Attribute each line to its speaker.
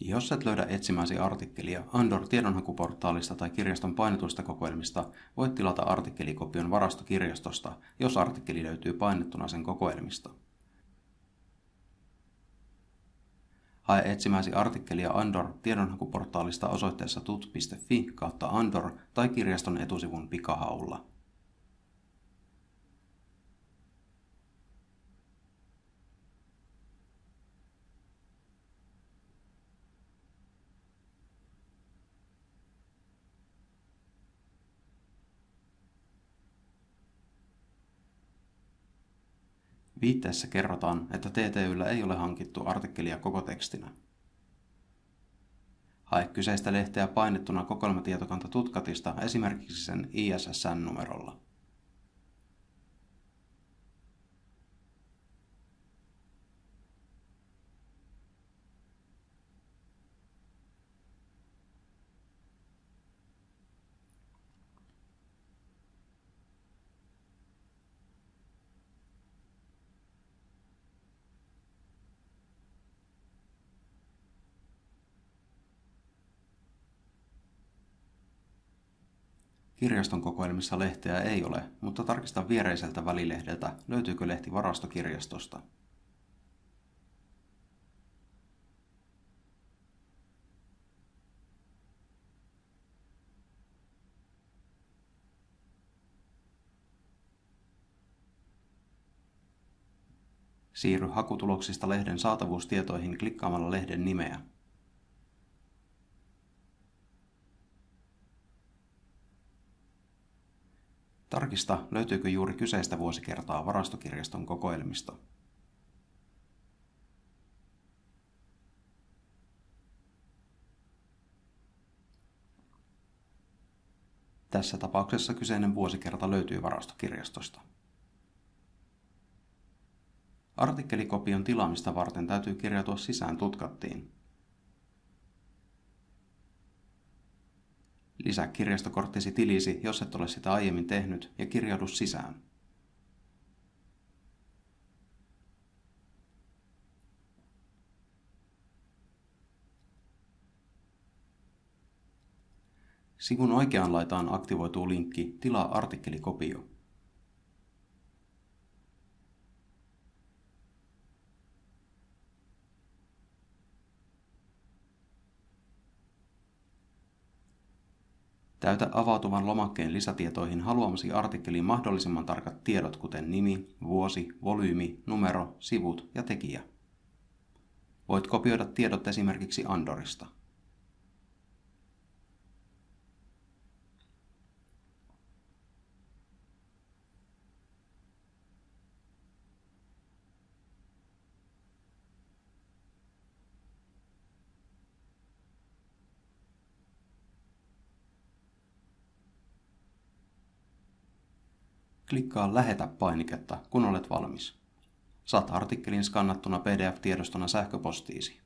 Speaker 1: Jos et löydä etsimäsi artikkelia Andor tiedonhakuportaalista tai kirjaston painetuista kokoelmista, voit tilata artikkelikopion varastokirjastosta, jos artikkeli löytyy painettuna sen kokoelmista. Hae etsimäsi artikkelia Andor tiedonhakuportaalista osoitteessa tut.fi kautta Andor tai kirjaston etusivun pikahaulla. Viitteessä kerrotaan, että TTYllä ei ole hankittu artikkelia koko tekstinä. Hae kyseistä lehteä painettuna kokoelmatietokanta Tutkatista esimerkiksi sen ISSN-numerolla. Kirjaston kokoelmissa lehteä ei ole, mutta tarkista viereiseltä välilehdeltä, löytyykö lehti varastokirjastosta. Siirry hakutuloksista lehden saatavuustietoihin klikkaamalla lehden nimeä. Tarkista, löytyykö juuri kyseistä vuosikertaa varastokirjaston kokoelmista. Tässä tapauksessa kyseinen vuosikerta löytyy varastokirjastosta. Artikkelikopion tilaamista varten täytyy kirjautua sisään tutkattiin. Lisää kirjastokorttisi tilisi, jos et ole sitä aiemmin tehnyt, ja kirjaudu sisään. Sivun oikeaan laitaan aktivoituu linkki Tilaa artikkelikopio. Täytä avautuvan lomakkeen lisätietoihin haluamasi artikkelin mahdollisimman tarkat tiedot kuten nimi, vuosi, volyymi, numero, sivut ja tekijä. Voit kopioida tiedot esimerkiksi Andorista. Klikkaa Lähetä painiketta, kun olet valmis. Saat artikkelin skannattuna PDF-tiedostona sähköpostiisi.